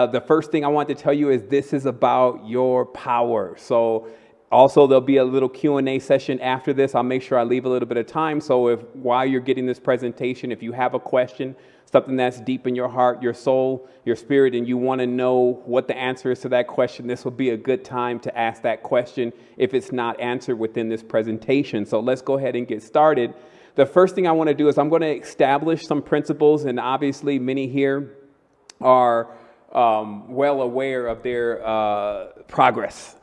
Uh, the first thing I want to tell you is this is about your power. So also there'll be a little Q&A session after this. I'll make sure I leave a little bit of time. So if while you're getting this presentation, if you have a question, something that's deep in your heart, your soul, your spirit, and you want to know what the answer is to that question, this will be a good time to ask that question if it's not answered within this presentation. So let's go ahead and get started. The first thing I want to do is I'm going to establish some principles, and obviously many here are um, well aware of their uh, progress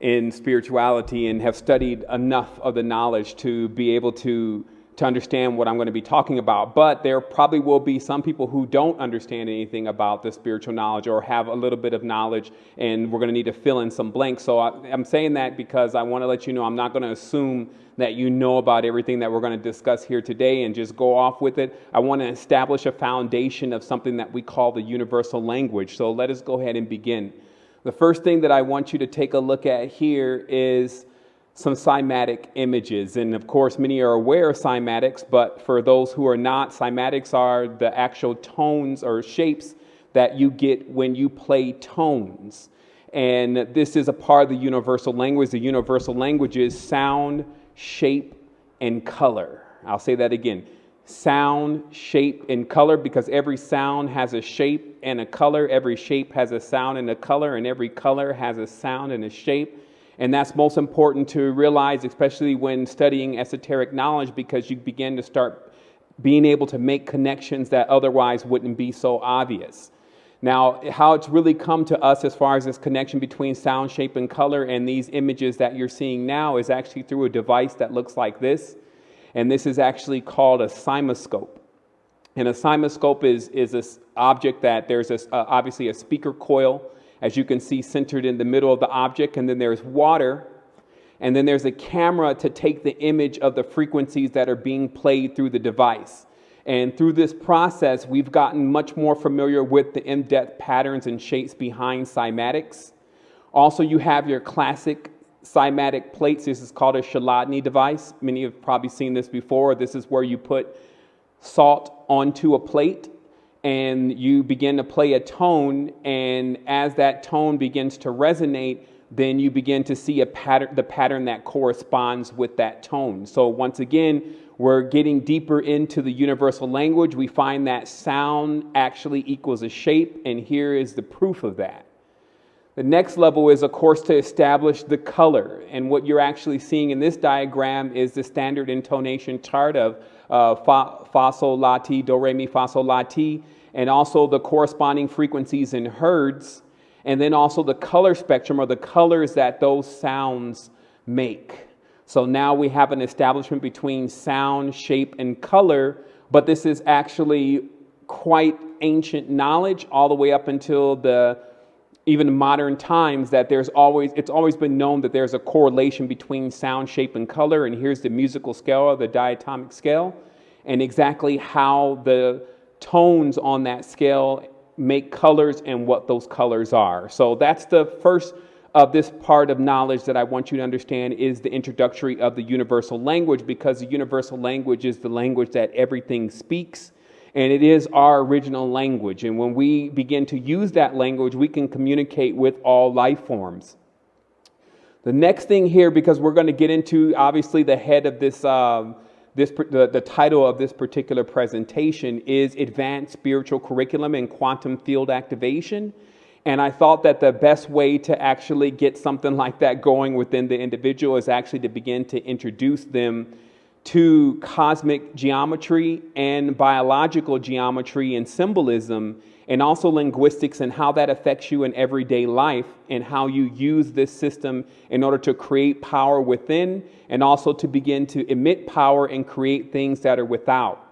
in spirituality and have studied enough of the knowledge to be able to to understand what I'm going to be talking about. But there probably will be some people who don't understand anything about the spiritual knowledge or have a little bit of knowledge, and we're going to need to fill in some blanks. So I, am saying that because I want to let you know I'm not going to assume that you know about everything that we're going to discuss here today and just go off with it. I want to establish a foundation of something that we call the universal language. So let us go ahead and begin. The first thing that I want you to take a look at here is some cymatic images. And of course, many are aware of cymatics, but for those who are not, cymatics are the actual tones or shapes that you get when you play tones. And this is a part of the universal language. The universal language is sound, shape, and color. I'll say that again sound, shape, and color because every sound has a shape and a color. Every shape has a sound and a color, and every color has a sound and a shape. And that's most important to realize, especially when studying esoteric knowledge, because you begin to start being able to make connections that otherwise wouldn't be so obvious. Now, how it's really come to us as far as this connection between sound, shape, and color and these images that you're seeing now is actually through a device that looks like this. And this is actually called a CymaScope. And a CymaScope is, is this object that there's a, uh, obviously a speaker coil as you can see centered in the middle of the object, and then there's water, and then there's a camera to take the image of the frequencies that are being played through the device. And through this process, we've gotten much more familiar with the in depth patterns and shapes behind cymatics. Also, you have your classic cymatic plates. This is called a Chladni device. Many have probably seen this before. This is where you put salt onto a plate and you begin to play a tone, and as that tone begins to resonate, then you begin to see a pattern, the pattern that corresponds with that tone. So once again, we're getting deeper into the universal language. We find that sound actually equals a shape, and here is the proof of that. The next level is, of course, to establish the color. And what you're actually seeing in this diagram is the standard intonation chart of uh, fa, fa, sol, la, ti, do, re, mi, fa, sol, la, ti, and also the corresponding frequencies in hertz, and then also the color spectrum or the colors that those sounds make. So now we have an establishment between sound, shape, and color, but this is actually quite ancient knowledge all the way up until the even in modern times that there's always it's always been known that there's a correlation between sound shape and color and here's the musical scale the diatonic scale and exactly how the tones on that scale make colors and what those colors are. So that's the first of this part of knowledge that I want you to understand is the introductory of the universal language because the universal language is the language that everything speaks and it is our original language. And when we begin to use that language, we can communicate with all life forms. The next thing here, because we're going to get into obviously the head of this, um, this the, the title of this particular presentation is Advanced Spiritual Curriculum and Quantum Field Activation. And I thought that the best way to actually get something like that going within the individual is actually to begin to introduce them to cosmic geometry and biological geometry and symbolism, and also linguistics and how that affects you in everyday life and how you use this system in order to create power within and also to begin to emit power and create things that are without.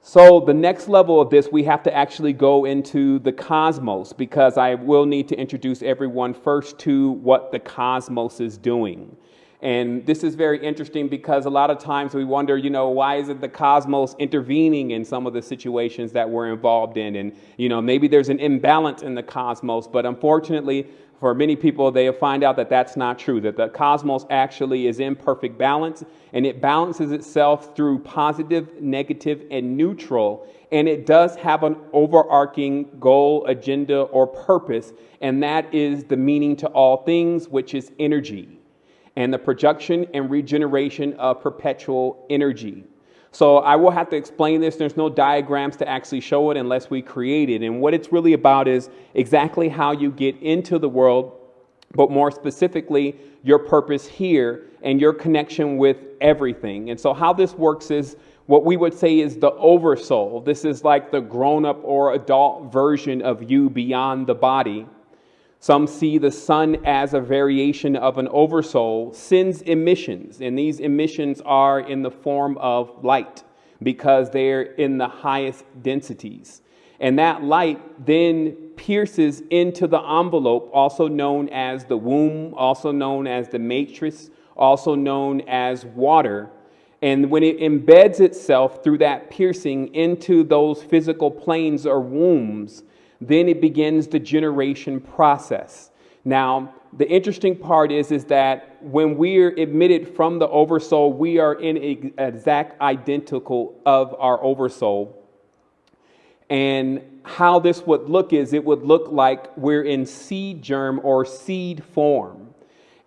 So, the next level of this, we have to actually go into the cosmos because I will need to introduce everyone first to what the cosmos is doing. And this is very interesting because a lot of times we wonder, you know, why isn't the cosmos intervening in some of the situations that we're involved in? And, you know, maybe there's an imbalance in the cosmos, but unfortunately, for many people, they find out that that's not true, that the cosmos actually is in perfect balance and it balances itself through positive, negative, and neutral. And it does have an overarching goal, agenda, or purpose, and that is the meaning to all things, which is energy and the production and regeneration of perpetual energy. So I will have to explain this. There's no diagrams to actually show it unless we create it. And what it's really about is exactly how you get into the world, but more specifically, your purpose here and your connection with everything. And so how this works is what we would say is the oversoul. This is like the grown up or adult version of you beyond the body. Some see the sun as a variation of an oversoul, sends emissions, and these emissions are in the form of light because they're in the highest densities. And that light then pierces into the envelope, also known as the womb, also known as the matrix, also known as water. And when it embeds itself through that piercing into those physical planes or wombs, then it begins the generation process. Now, the interesting part is, is that when we're admitted from the oversoul, we are in exact identical of our oversoul. And how this would look is it would look like we're in seed germ or seed form.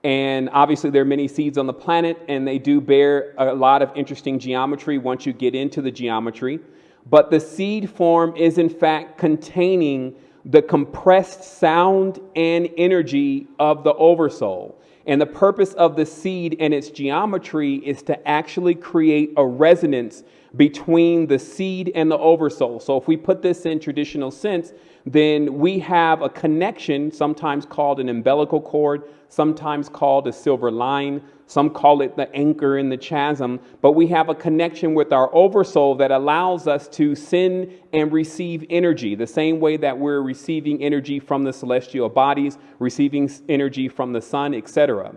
And obviously, there are many seeds on the planet, and they do bear a lot of interesting geometry once you get into the geometry but the seed form is in fact containing the compressed sound and energy of the oversoul. And the purpose of the seed and its geometry is to actually create a resonance between the seed and the oversoul. So if we put this in traditional sense, then we have a connection, sometimes called an umbilical cord, sometimes called a silver line, some call it the anchor in the chasm, but we have a connection with our oversoul that allows us to send and receive energy, the same way that we're receiving energy from the celestial bodies, receiving energy from the sun, etc.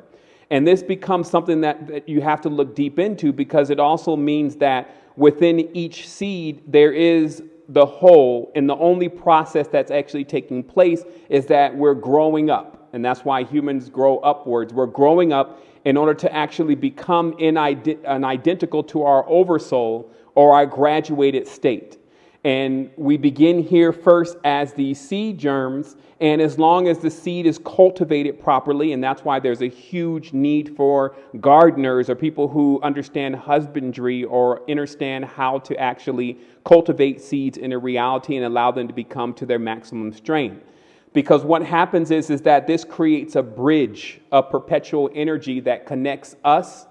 And this becomes something that, that you have to look deep into because it also means that within each seed there is the whole, and the only process that's actually taking place is that we're growing up. And that's why humans grow upwards. We're growing up in order to actually become an identical to our oversoul or our graduated state. And we begin here first as the seed germs. And as long as the seed is cultivated properly, and that's why there's a huge need for gardeners or people who understand husbandry or understand how to actually cultivate seeds in a reality and allow them to become to their maximum strength. Because what happens is, is that this creates a bridge of perpetual energy that connects us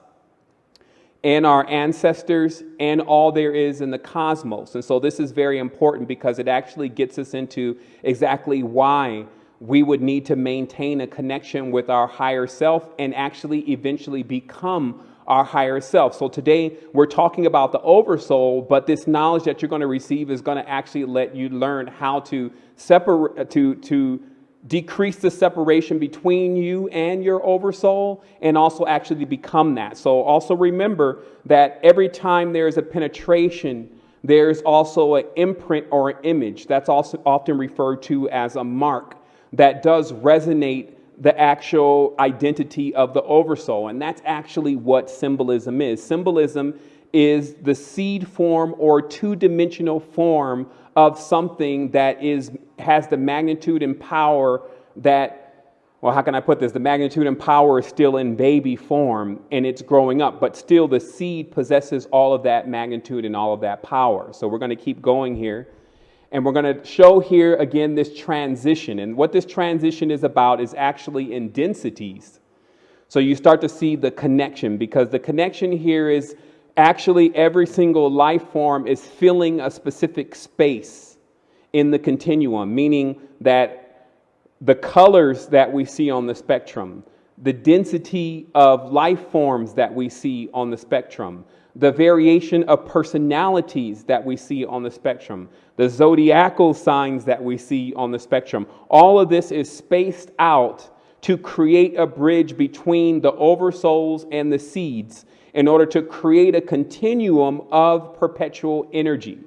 and our ancestors and all there is in the cosmos. And so this is very important because it actually gets us into exactly why we would need to maintain a connection with our higher self and actually eventually become our higher self. So today we're talking about the oversoul, but this knowledge that you're going to receive is going to actually let you learn how to separate to to decrease the separation between you and your oversoul and also actually become that. So also remember that every time there's a penetration, there's also an imprint or an image. That's also often referred to as a mark that does resonate the actual identity of the oversoul. And that's actually what symbolism is. Symbolism is the seed form or two dimensional form of something that is, has the magnitude and power that well, how can I put this? The magnitude and power is still in baby form and it's growing up, but still the seed possesses all of that magnitude and all of that power. So we're going to keep going here. And we're going to show here again this transition. And what this transition is about is actually in densities. So you start to see the connection because the connection here is actually every single life form is filling a specific space in the continuum, meaning that the colors that we see on the spectrum, the density of life forms that we see on the spectrum, the variation of personalities that we see on the spectrum, the zodiacal signs that we see on the spectrum. All of this is spaced out to create a bridge between the oversouls and the seeds in order to create a continuum of perpetual energy.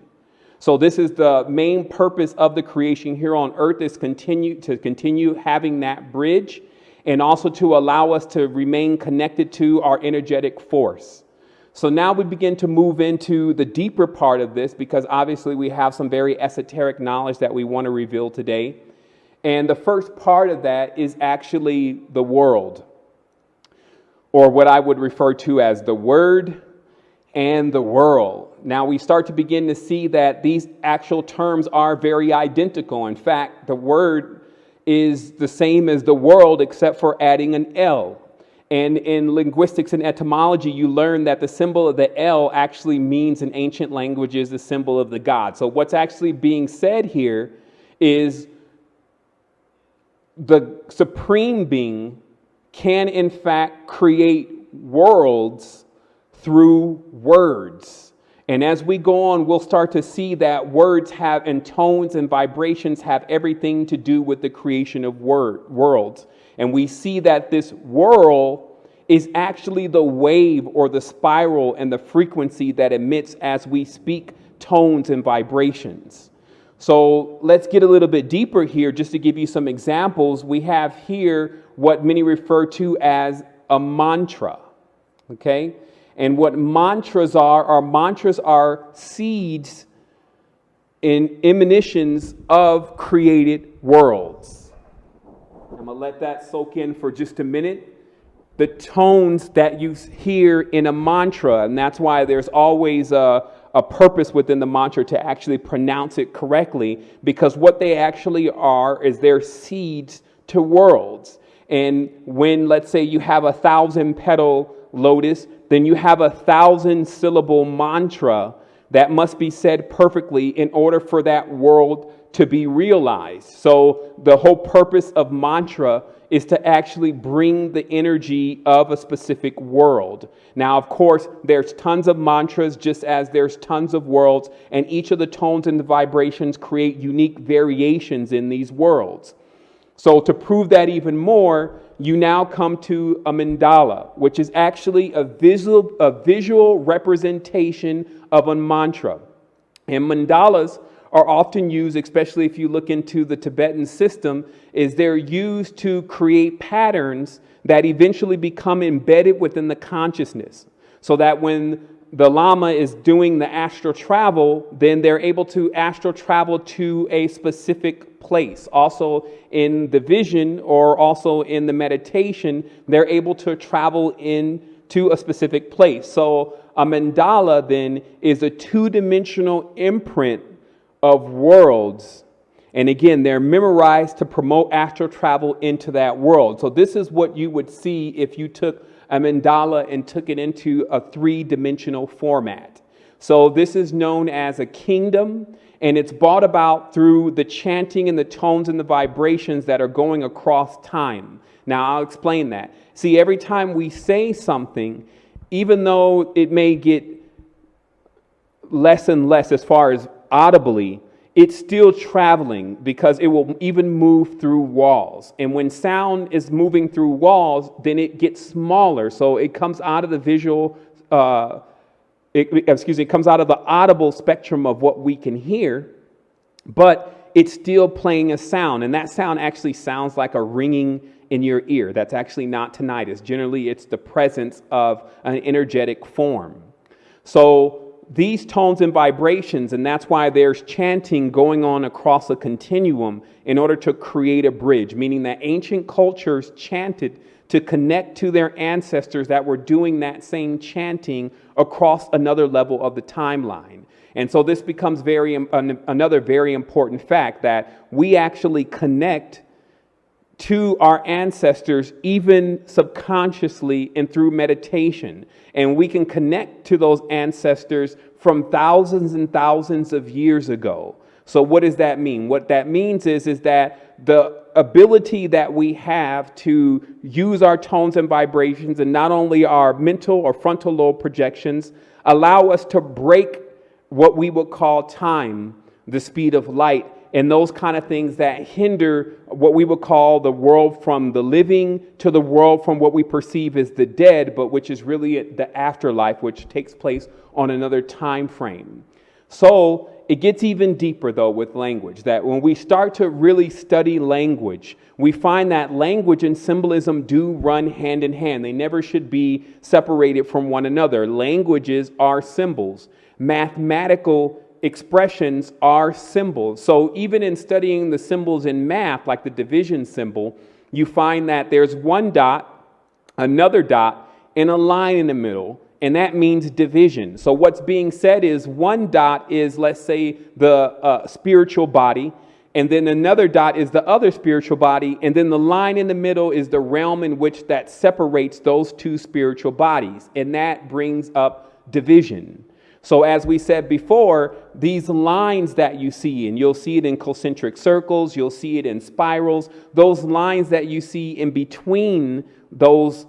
So this is the main purpose of the creation here on earth is continue to continue having that bridge and also to allow us to remain connected to our energetic force. So now we begin to move into the deeper part of this because obviously we have some very esoteric knowledge that we want to reveal today. And the first part of that is actually the world, or what I would refer to as the word and the world. Now we start to begin to see that these actual terms are very identical. In fact, the word is the same as the world except for adding an L. And in linguistics and etymology, you learn that the symbol of the L actually means in ancient languages the symbol of the god. So, what's actually being said here is the supreme being can, in fact, create worlds through words. And as we go on, we'll start to see that words have, and tones and vibrations have everything to do with the creation of word, worlds. And we see that this whirl is actually the wave or the spiral and the frequency that emits as we speak tones and vibrations. So let's get a little bit deeper here just to give you some examples. We have here what many refer to as a mantra. Okay? And what mantras are, are mantras are seeds in emanations of created worlds. I'm going to let that soak in for just a minute. The tones that you hear in a mantra, and that's why there's always a, a purpose within the mantra to actually pronounce it correctly, because what they actually are is they're seeds to worlds. And when, let's say, you have a thousand petal lotus, then you have a thousand syllable mantra that must be said perfectly in order for that world to be realized. So, the whole purpose of mantra is to actually bring the energy of a specific world. Now, of course, there's tons of mantras just as there's tons of worlds, and each of the tones and the vibrations create unique variations in these worlds. So, to prove that even more, you now come to a mandala, which is actually a visual, a visual representation of a mantra. And mandalas are often used, especially if you look into the Tibetan system, is they're used to create patterns that eventually become embedded within the consciousness. So that when the Lama is doing the astral travel, then they're able to astral travel to a specific place. Also, in the vision or also in the meditation, they're able to travel in to a specific place. So, a mandala then is a two dimensional imprint of worlds. And again, they're memorized to promote astral travel into that world. So, this is what you would see if you took a mandala and took it into a three dimensional format. So, this is known as a kingdom, and it's brought about through the chanting and the tones and the vibrations that are going across time. Now, I'll explain that. See, every time we say something, even though it may get less and less as far as audibly, it's still traveling because it will even move through walls. And when sound is moving through walls, then it gets smaller. So it comes out of the visual, uh, it, excuse me, it comes out of the audible spectrum of what we can hear, but it's still playing a sound. And that sound actually sounds like a ringing in your ear. That's actually not tinnitus. Generally, it's the presence of an energetic form. So these tones and vibrations, and that's why there's chanting going on across a continuum in order to create a bridge, meaning that ancient cultures chanted to connect to their ancestors that were doing that same chanting across another level of the timeline. And so this becomes very um, another very important fact that we actually connect to our ancestors, even subconsciously and through meditation. And we can connect to those ancestors from thousands and thousands of years ago. So, what does that mean? What that means is, is that the ability that we have to use our tones and vibrations, and not only our mental or frontal lobe projections, allow us to break what we would call time, the speed of light, and those kind of things that hinder what we would call the world from the living to the world from what we perceive as the dead, but which is really the afterlife, which takes place on another time frame. So it gets even deeper though with language, that when we start to really study language, we find that language and symbolism do run hand in hand. They never should be separated from one another. Languages are symbols. Mathematical expressions are symbols. So even in studying the symbols in math, like the division symbol, you find that there's one dot, another dot, and a line in the middle, and that means division. So what's being said is one dot is, let's say, the uh, spiritual body, and then another dot is the other spiritual body, and then the line in the middle is the realm in which that separates those two spiritual bodies, and that brings up division. So, as we said before, these lines that you see, and you'll see it in concentric circles, you'll see it in spirals, those lines that you see in between those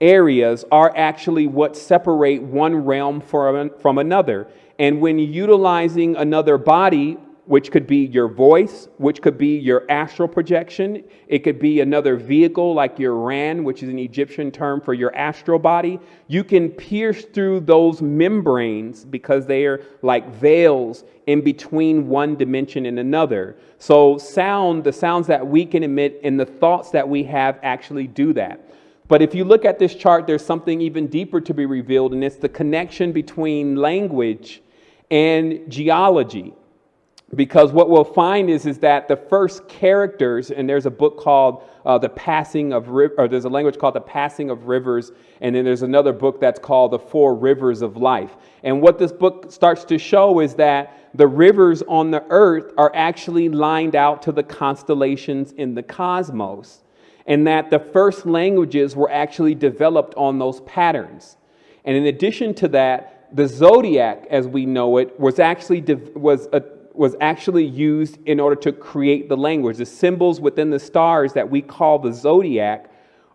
areas are actually what separate one realm from, from another. And when utilizing another body which could be your voice, which could be your astral projection. It could be another vehicle like your Ran, which is an Egyptian term for your astral body. You can pierce through those membranes because they are like veils in between one dimension and another. So, sound, the sounds that we can emit and the thoughts that we have actually do that. But if you look at this chart, there's something even deeper to be revealed, and it's the connection between language and geology because what we'll find is, is that the first characters, and there's a book called uh, The Passing of, or there's a language called The Passing of Rivers, and then there's another book that's called The Four Rivers of Life. And what this book starts to show is that the rivers on the earth are actually lined out to the constellations in the cosmos, and that the first languages were actually developed on those patterns. And in addition to that, the zodiac, as we know it, was actually was a was actually used in order to create the language. The symbols within the stars that we call the zodiac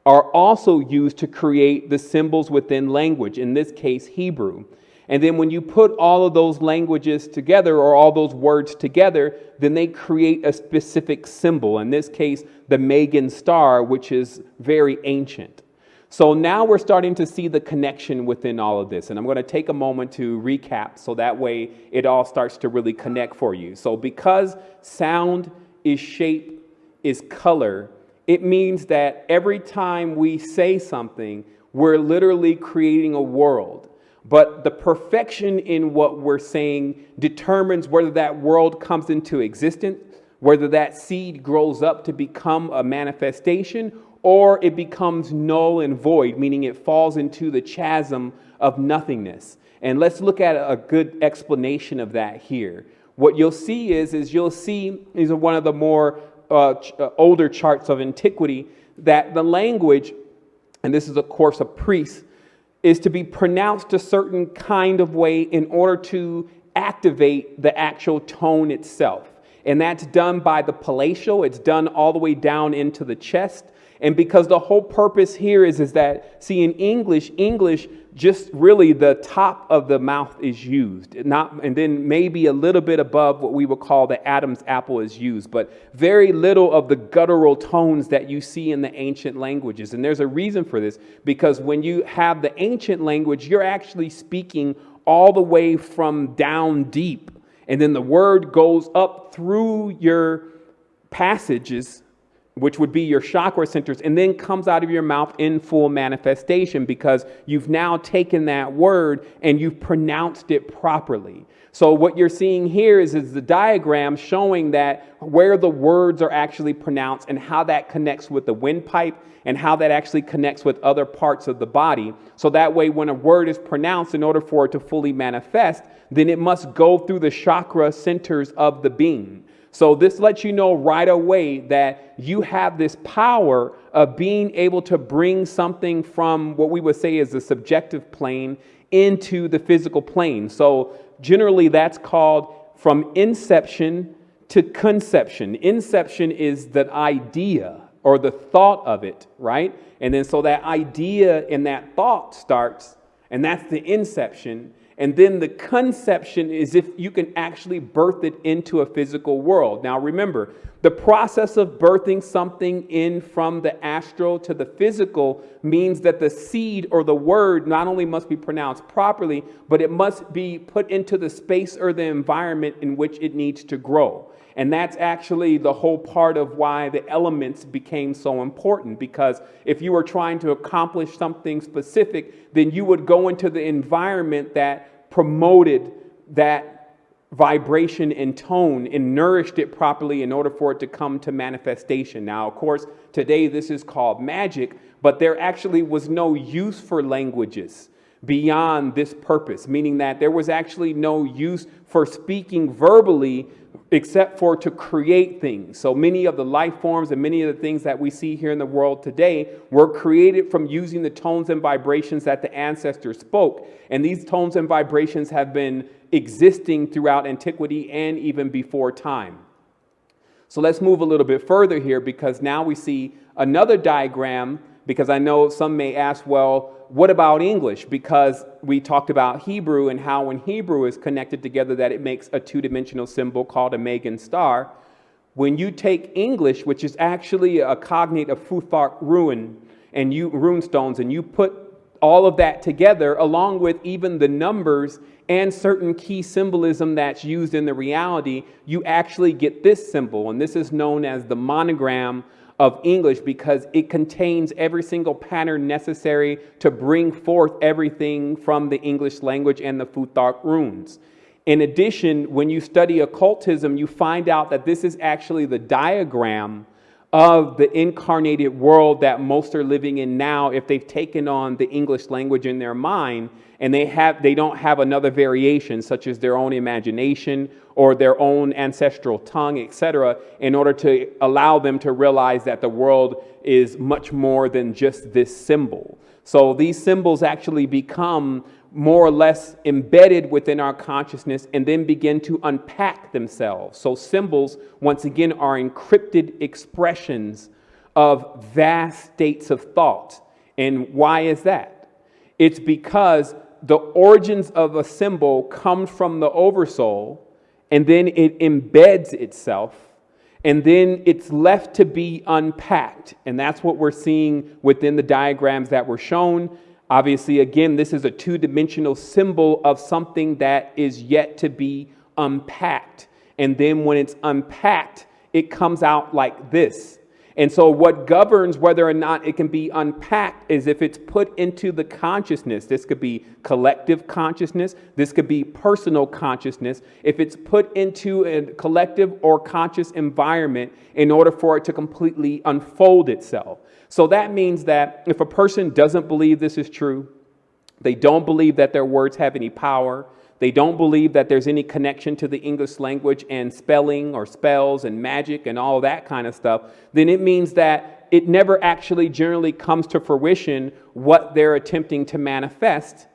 are also used to create the symbols within language, in this case, Hebrew. And then when you put all of those languages together or all those words together, then they create a specific symbol. In this case, the Magen star, which is very ancient. So now we're starting to see the connection within all of this. And I'm going to take a moment to recap so that way it all starts to really connect for you. So, because sound is shape, is color, it means that every time we say something, we're literally creating a world. But the perfection in what we're saying determines whether that world comes into existence, whether that seed grows up to become a manifestation, or it becomes null and void, meaning it falls into the chasm of nothingness. And let's look at a good explanation of that here. What you'll see is, is you'll see, these are one of the more uh, ch- uh, older charts of antiquity, that the language, and this is of course a priest, is to be pronounced a certain kind of way in order to activate the actual tone itself. And that's done by the palatial, it's done all the way down into the chest. And because the whole purpose here is, is that, see, in English, English just really the top of the mouth is used, not, and then maybe a little bit above what we would call the Adam's apple is used, but very little of the guttural tones that you see in the ancient languages. And there's a reason for this, because when you have the ancient language, you're actually speaking all the way from down deep, and then the word goes up through your passages which would be your chakra centers, and then comes out of your mouth in full manifestation because you've now taken that word and you've pronounced it properly. So, what you're seeing here is, is the diagram showing that where the words are actually pronounced and how that connects with the windpipe and how that actually connects with other parts of the body. So, that way, when a word is pronounced, in order for it to fully manifest, then it must go through the chakra centers of the being. So, this lets you know right away that you have this power of being able to bring something from what we would say is the subjective plane into the physical plane. So, generally, that's called from inception to conception. Inception is the idea or the thought of it, right? And then so that idea and that thought starts, and that's the inception. And then the conception is if you can actually birth it into a physical world. Now, remember, the process of birthing something in from the astral to the physical means that the seed or the word not only must be pronounced properly, but it must be put into the space or the environment in which it needs to grow. And that's actually the whole part of why the elements became so important. Because if you were trying to accomplish something specific, then you would go into the environment that promoted that vibration and tone and nourished it properly in order for it to come to manifestation. Now, of course, today this is called magic, but there actually was no use for languages beyond this purpose, meaning that there was actually no use for speaking verbally except for to create things. So many of the life forms and many of the things that we see here in the world today were created from using the tones and vibrations that the ancestors spoke. And these tones and vibrations have been existing throughout antiquity and even before time. So let's move a little bit further here because now we see another diagram because I know some may ask, well, what about English? Because we talked about Hebrew and how when Hebrew is connected together that it makes a two-dimensional symbol called a Magen star. When you take English, which is actually a cognate of Futhark rune and you rune stones, and you put all of that together along with even the numbers and certain key symbolism that's used in the reality, you actually get this symbol. And this is known as the monogram of English because it contains every single pattern necessary to bring forth everything from the English language and the Futhark runes. In addition, when you study occultism, you find out that this is actually the diagram of the incarnated world that most are living in now if they've taken on the English language in their mind and they have they don't have another variation such as their own imagination or their own ancestral tongue etc in order to allow them to realize that the world is much more than just this symbol. So these symbols actually become more or less embedded within our consciousness and then begin to unpack themselves. So, symbols, once again, are encrypted expressions of vast states of thought. And why is that? It's because the origins of a symbol come from the oversoul and then it embeds itself and then it's left to be unpacked. And that's what we're seeing within the diagrams that were shown. Obviously, again, this is a two dimensional symbol of something that is yet to be unpacked. And then when it's unpacked, it comes out like this. And so, what governs whether or not it can be unpacked is if it's put into the consciousness. This could be collective consciousness, this could be personal consciousness. If it's put into a collective or conscious environment in order for it to completely unfold itself. So that means that if a person doesn't believe this is true, they don't believe that their words have any power, they don't believe that there's any connection to the English language and spelling or spells and magic and all that kind of stuff, then it means that it never actually generally comes to fruition what they're attempting to manifest.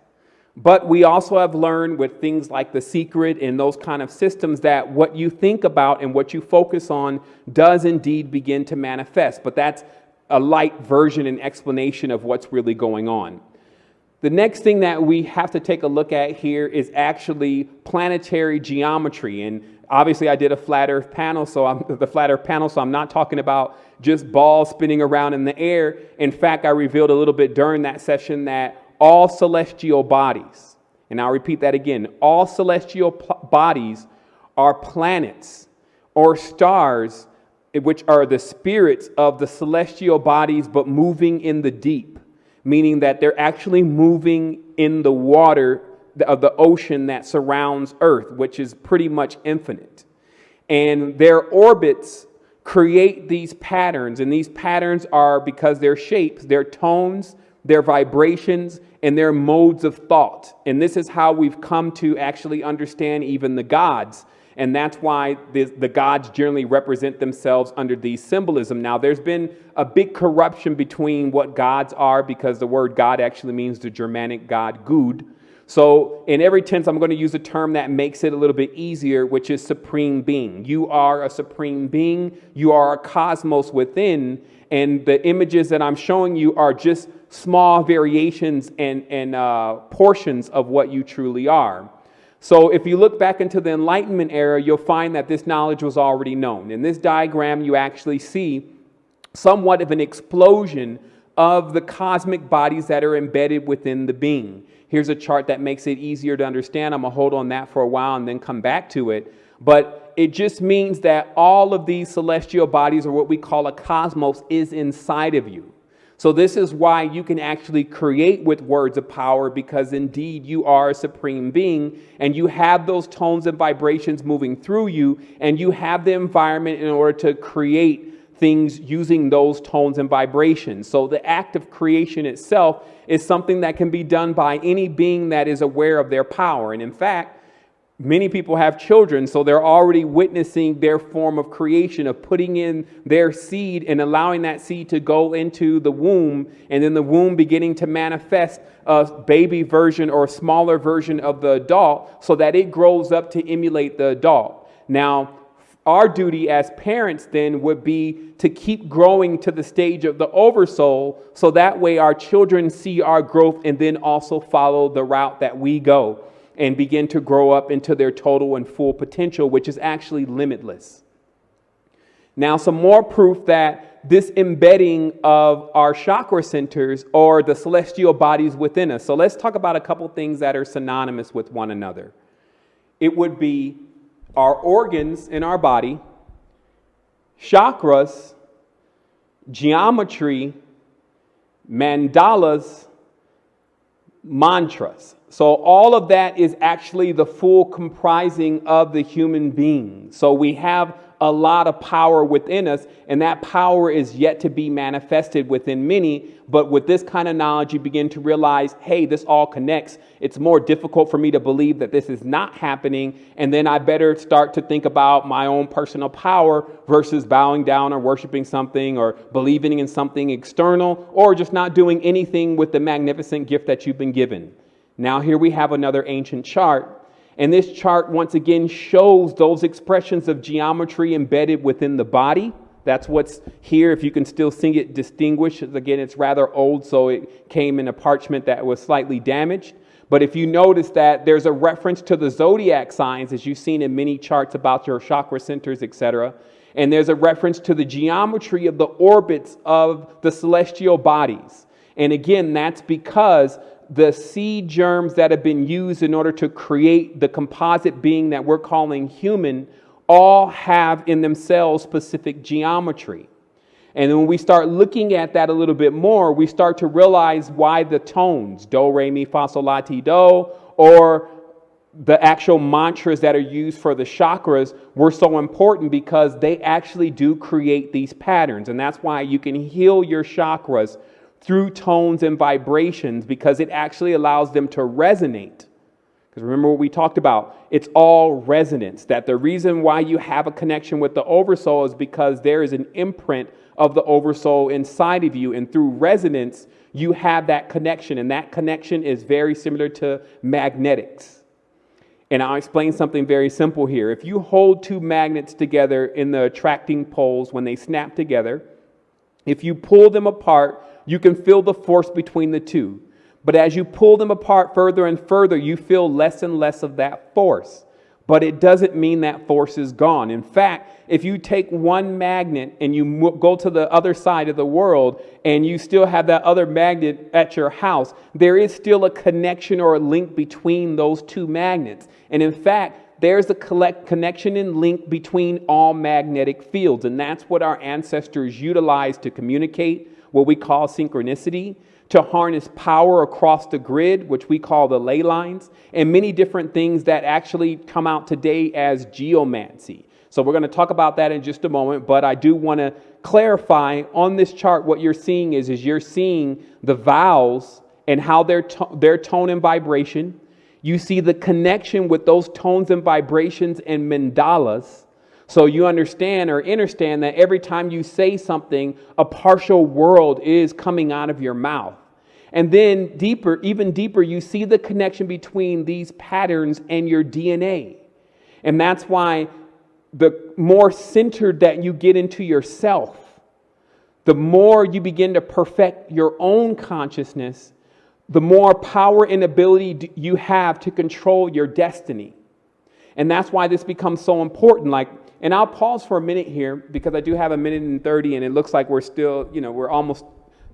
But we also have learned with things like The Secret and those kind of systems that what you think about and what you focus on does indeed begin to manifest. But that's a light version and explanation of what's really going on. The next thing that we have to take a look at here is actually planetary geometry. And obviously I did a flat earth panel, so I'm the flat earth panel, so I'm not talking about just balls spinning around in the air. In fact, I revealed a little bit during that session that all celestial bodies, and I'll repeat that again, all celestial bodies are planets or stars which are the spirits of the celestial bodies, but moving in the deep, meaning that they're actually moving in the water of the ocean that surrounds Earth, which is pretty much infinite. And their orbits create these patterns, and these patterns are because their shapes, their tones, their vibrations, and their modes of thought. And this is how we've come to actually understand even the gods and that's why the, the, gods generally represent themselves under these symbolism. Now, there's been a big corruption between what gods are because the word God actually means the Germanic god Gud. So, in every tense, I'm going to use a term that makes it a little bit easier, which is supreme being. You are a supreme being, you are a cosmos within, and the images that I'm showing you are just small variations and, and uh, portions of what you truly are. So, if you look back into the Enlightenment era, you'll find that this knowledge was already known. In this diagram, you actually see somewhat of an explosion of the cosmic bodies that are embedded within the being. Here's a chart that makes it easier to understand. I'm going to hold on that for a while and then come back to it. But it just means that all of these celestial bodies, or what we call a cosmos, is inside of you. So, this is why you can actually create with words of power because indeed you are a supreme being and you have those tones and vibrations moving through you, and you have the environment in order to create things using those tones and vibrations. So the act of creation itself is something that can be done by any being that is aware of their power. And in fact, many people have children, so they're already witnessing their form of creation, of putting in their seed and allowing that seed to go into the womb, and then the womb beginning to manifest a baby version or a smaller version of the adult so that it grows up to emulate the adult. Now, our duty as parents then would be to keep growing to the stage of the oversoul so that way our children see our growth and then also follow the route that we go and begin to grow up into their total and full potential, which is actually limitless. Now, some more proof that this embedding of our chakra centers or the celestial bodies within us. So, let's talk about a couple things that are synonymous with one another. It would be our organs in our body, chakras, geometry, mandalas, mantras. So, all of that is actually the full comprising of the human being. So, we have a lot of power within us, and that power is yet to be manifested within many. But with this kind of knowledge, you begin to realize hey, this all connects. It's more difficult for me to believe that this is not happening, and then I better start to think about my own personal power versus bowing down or worshiping something or believing in something external or just not doing anything with the magnificent gift that you've been given. Now, here we have another ancient chart and this chart once again shows those expressions of geometry embedded within the body. That's what's here. If you can still see it distinguished, again, it's rather old, so it came in a parchment that was slightly damaged. But if you notice that there's a reference to the zodiac signs, as you've seen in many charts about your chakra centers, etc., and there's a reference to the geometry of the orbits of the celestial bodies. And again, that's because the seed germs that have been used in order to create the composite being that we're calling human all have in themselves specific geometry. And when we start looking at that a little bit more, we start to realize why the tones, do, re, mi, fa, sol, la, ti, do, or the actual mantras that are used for the chakras were so important because they actually do create these patterns. And that's why you can heal your chakras through tones and vibrations because it actually allows them to resonate. Because remember what we talked about? It's all resonance. That the reason why you have a connection with the oversoul is because there is an imprint of the oversoul inside of you. And through resonance, you have that connection. And that connection is very similar to magnetics. And I'll explain something very simple here. If you hold two magnets together in the attracting poles when they snap together, if you pull them apart, you can feel the force between the two. But as you pull them apart further and further, you feel less and less of that force. But it doesn't mean that force is gone. In fact, if you take one magnet and you go to the other side of the world and you still have that other magnet at your house, there is still a connection or a link between those two magnets. And in fact, there's a connection and link between all magnetic fields. And that's what our ancestors utilized to communicate, what we call synchronicity, to harness power across the grid, which we call the ley lines, and many different things that actually come out today as geomancy. So we're going to talk about that in just a moment, but I do want to clarify on this chart what you're seeing is, is you're seeing the vowels and how their, to- their tone and vibration, you see the connection with those tones and vibrations and mandalas. So you understand or understand that every time you say something, a partial world is coming out of your mouth. And then deeper, even deeper, you see the connection between these patterns and your DNA. And that's why the more centered that you get into yourself, the more you begin to perfect your own consciousness, the more power and ability you have to control your destiny. And that's why this becomes so important. Like, and I'll pause for a minute here because I do have a minute and 30, and it looks like we're still, you know, we're almost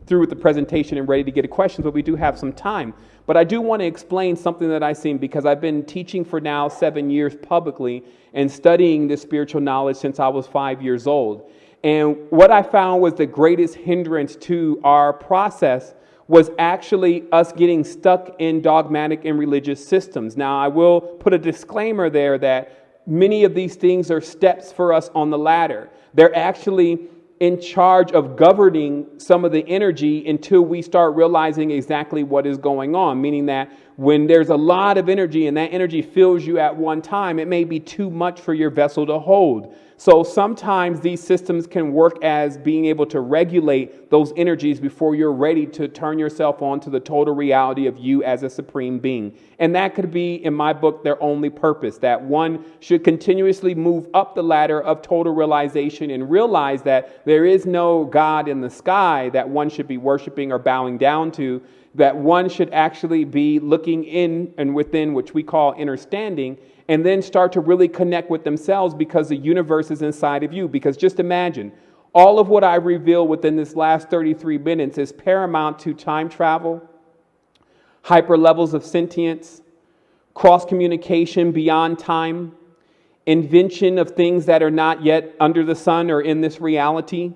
through with the presentation and ready to get to questions, but we do have some time. But I do want to explain something that I've seen because I've been teaching for now seven years publicly and studying this spiritual knowledge since I was five years old. And what I found was the greatest hindrance to our process was actually us getting stuck in dogmatic and religious systems. Now, I will put a disclaimer there that many of these things are steps for us on the ladder. They're actually in charge of governing some of the energy until we start realizing exactly what is going on. Meaning that when there's a lot of energy and that energy fills you at one time, it may be too much for your vessel to hold. So sometimes these systems can work as being able to regulate those energies before you're ready to turn yourself on to the total reality of you as a supreme being. And that could be, in my book, their only purpose that one should continuously move up the ladder of total realization and realize that there is no God in the sky that one should be worshiping or bowing down to that one should actually be looking in and within, which we call understanding, and then start to really connect with themselves because the universe is inside of you. Because just imagine, all of what I reveal within this last 33 minutes is paramount to time travel, hyper levels of sentience, cross communication beyond time, invention of things that are not yet under the sun or in this reality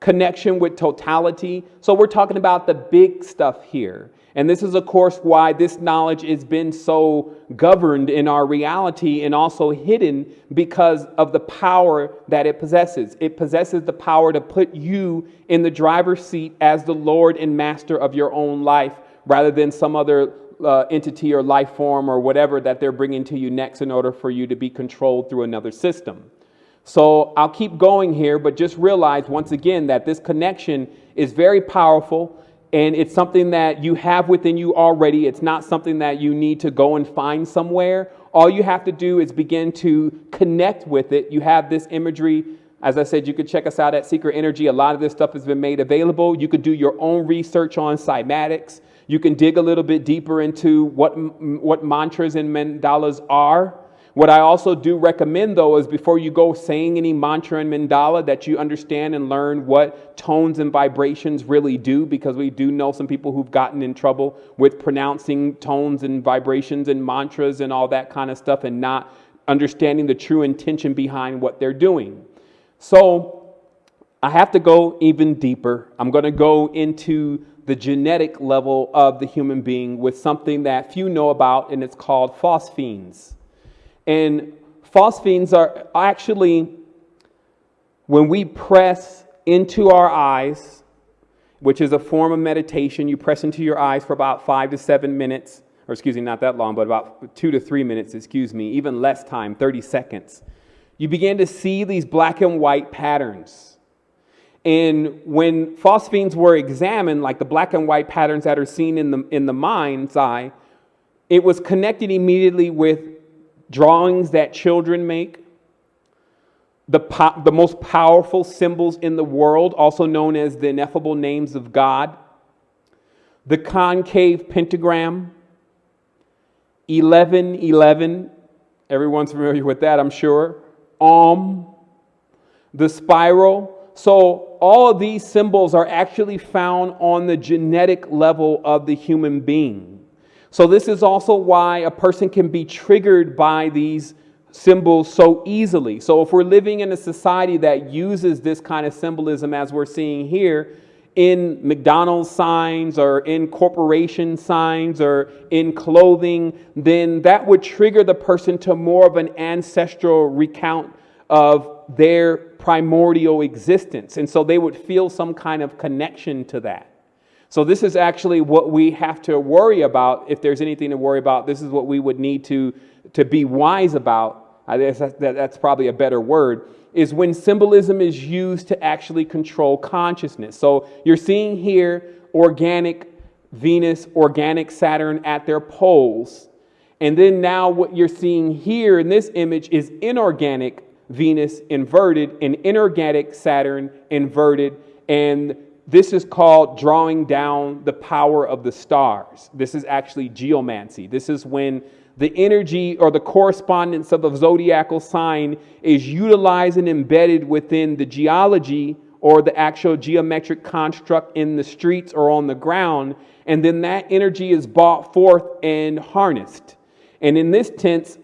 connection with totality. So we're talking about the big stuff here. And this is, of course, why this knowledge has been so governed in our reality and also hidden because of the power that it possesses. It possesses the power to put you in the driver's seat as the Lord and master of your own life rather than some other uh, entity or life form or whatever that they're bringing to you next in order for you to be controlled through another system. So I'll keep going here, but just realize once again that this connection is very powerful and it's something that you have within you already. It's not something that you need to go and find somewhere. All you have to do is begin to connect with it. You have this imagery. As I said, you could check us out at Secret Energy. A lot of this stuff has been made available. You could do your own research on cymatics. You can dig a little bit deeper into what, what mantras and mandalas are. What I also do recommend, though, is before you go saying any mantra and mandala, that you understand and learn what tones and vibrations really do, because we do know some people who've gotten in trouble with pronouncing tones and vibrations and mantras and all that kind of stuff and not understanding the true intention behind what they're doing. So I have to go even deeper. I'm going to go into the genetic level of the human being with something that few know about, and it's called phosphenes. And phosphenes are actually, when we press into our eyes, which is a form of meditation, you press into your eyes for about five to seven minutes, or excuse me, not that long, but about two to three minutes, excuse me, even less time, 30 seconds. You begin to see these black and white patterns. And when phosphenes were examined, like the black and white patterns that are seen in the, in the mind's eye, it was connected immediately with drawings that children make, the, po- the most powerful symbols in the world, also known as the ineffable names of God, the concave pentagram, 1111, everyone's familiar with that, I'm sure, Om, the spiral. So, all of these symbols are actually found on the genetic level of the human being. So, this is also why a person can be triggered by these symbols so easily. So, if we're living in a society that uses this kind of symbolism as we're seeing here, in McDonald's signs or in corporation signs or in clothing, then that would trigger the person to more of an ancestral recount of their primordial existence. And so they would feel some kind of connection to that. So, this is actually what we have to worry about. If there's anything to worry about, this is what we would need to, to be wise about. I guess that's, probably a better word. Is when symbolism is used to actually control consciousness. So, you're seeing here organic Venus, organic Saturn at their poles. And then now what you're seeing here in this image is inorganic Venus inverted and inorganic Saturn inverted. And this is called drawing down the power of the stars. This is actually geomancy. This is when the energy or the correspondence of a zodiacal sign is utilized and embedded within the geology or the actual geometric construct in the streets or on the ground. And then that energy is brought forth and harnessed. And in this tense,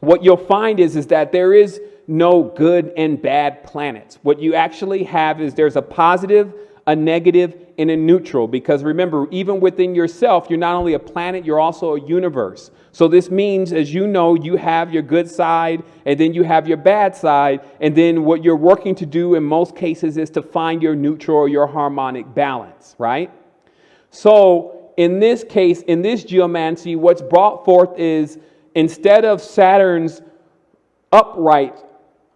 what you'll find is, is that there is no good and bad planets. What you actually have is there's a positive, a negative, and a neutral. Because remember, even within yourself, you're not only a planet, you're also a universe. So this means, as you know, you have your good side, and then you have your bad side. And then what you're working to do in most cases is to find your neutral or your harmonic balance, right? So in this case, in this geomancy, what's brought forth is instead of Saturn's upright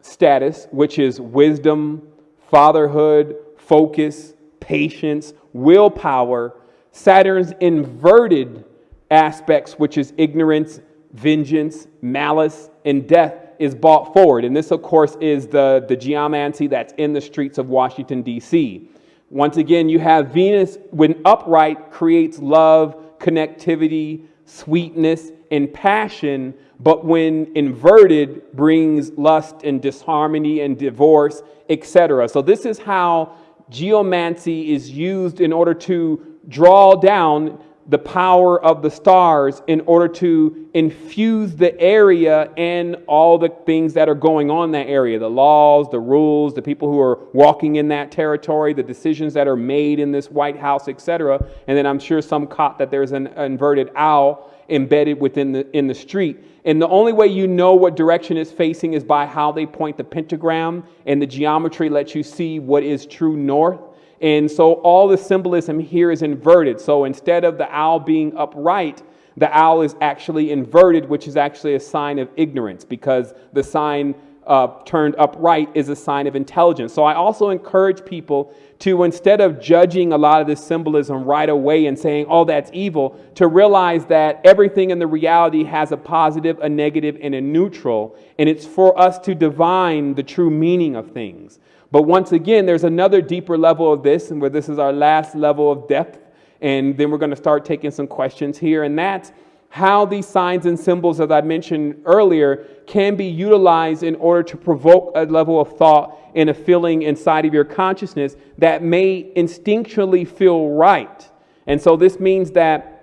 status, which is wisdom, fatherhood, focus, patience, willpower, Saturn's inverted aspects, which is ignorance, vengeance, malice, and death, is brought forward. And this, of course, is the, the geomancy that's in the streets of Washington, D.C. Once again, you have Venus, when upright, creates love, connectivity, sweetness, and passion, but when inverted, brings lust and disharmony and divorce, etc. So, this is how geomancy is used in order to draw down the power of the stars in order to infuse the area and all the things that are going on in that area the laws, the rules, the people who are walking in that territory, the decisions that are made in this White House, etc. And then I'm sure some caught that there's an inverted owl embedded within the in the street. And the only way you know what direction it's facing is by how they point the pentagram, and the geometry lets you see what is true north. And so all the symbolism here is inverted. So instead of the owl being upright, the owl is actually inverted, which is actually a sign of ignorance because the sign uh, turned upright is a sign of intelligence. So I also encourage people to, instead of judging a lot of this symbolism right away and saying, oh, that's evil, to realize that everything in the reality has a positive, a negative, and a neutral. And it's for us to divine the true meaning of things. But once again, there's another deeper level of this, and where this is our last level of depth. And then we're going to start taking some questions here. And that's how these signs and symbols, as I mentioned earlier, can be utilized in order to provoke a level of thought and a feeling inside of your consciousness that may instinctually feel right. And so this means that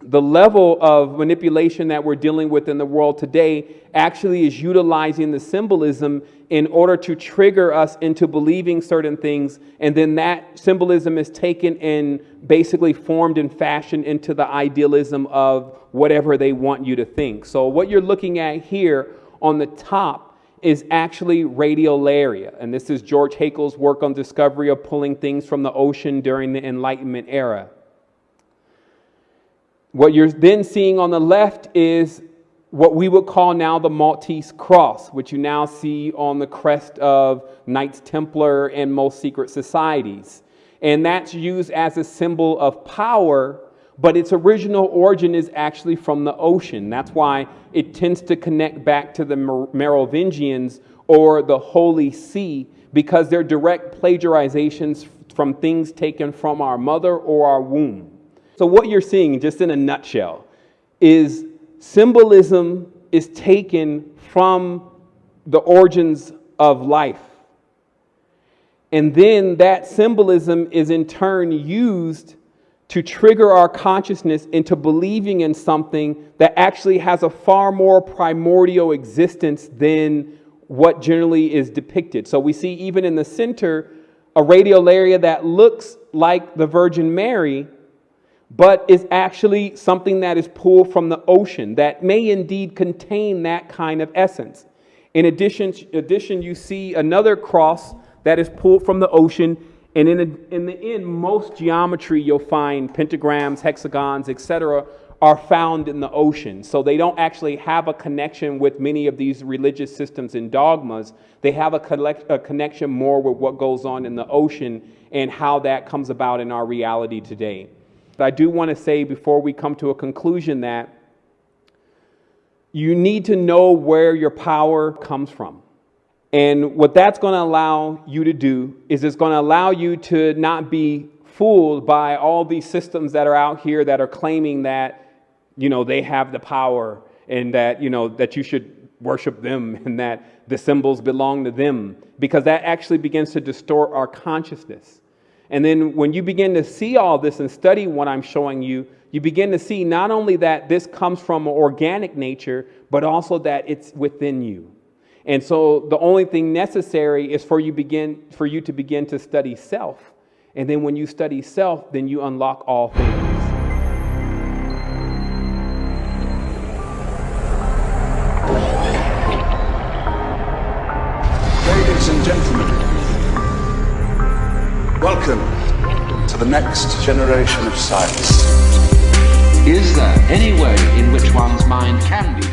the level of manipulation that we're dealing with in the world today actually is utilizing the symbolism in order to trigger us into believing certain things. And then that symbolism is taken and basically formed and fashioned into the idealism of whatever they want you to think. So, what you're looking at here on the top is actually radiolaria. And this is George Haeckel's work on discovery of pulling things from the ocean during the Enlightenment era. What you're then seeing on the left is what we would call now the Maltese cross, which you now see on the crest of Knights Templar and most secret societies. And that's used as a symbol of power, but its original origin is actually from the ocean. That's why it tends to connect back to the Merovingians or the Holy See, because they're direct plagiarizations from things taken from our mother or our womb. So, what you're seeing, just in a nutshell, is symbolism is taken from the origins of life. And then that symbolism is in turn used to trigger our consciousness into believing in something that actually has a far more primordial existence than what generally is depicted. So we see even in the center a radiolaria that looks like the Virgin Mary, but is actually something that is pulled from the ocean that may indeed contain that kind of essence. In addition, addition you see another cross that is pulled from the ocean. And in the, in the end, most geometry you'll find pentagrams, hexagons, etc., are found in the ocean. So they don't actually have a connection with many of these religious systems and dogmas. They have a, collect, a connection more with what goes on in the ocean and how that comes about in our reality today. But I do want to say before we come to a conclusion that you need to know where your power comes from. And what that's going to allow you to do is it's going to allow you to not be fooled by all these systems that are out here that are claiming that, you know, they have the power and that, you know, that you should worship them and that the symbols belong to them because that actually begins to distort our consciousness. And then when you begin to see all this and study what I'm showing you, you begin to see not only that this comes from organic nature, but also that it's within you. And so the only thing necessary is for you begin for you to begin to study self. And then when you study self, then you unlock all things. Welcome to the next generation of science. Is there any way in which one's mind can be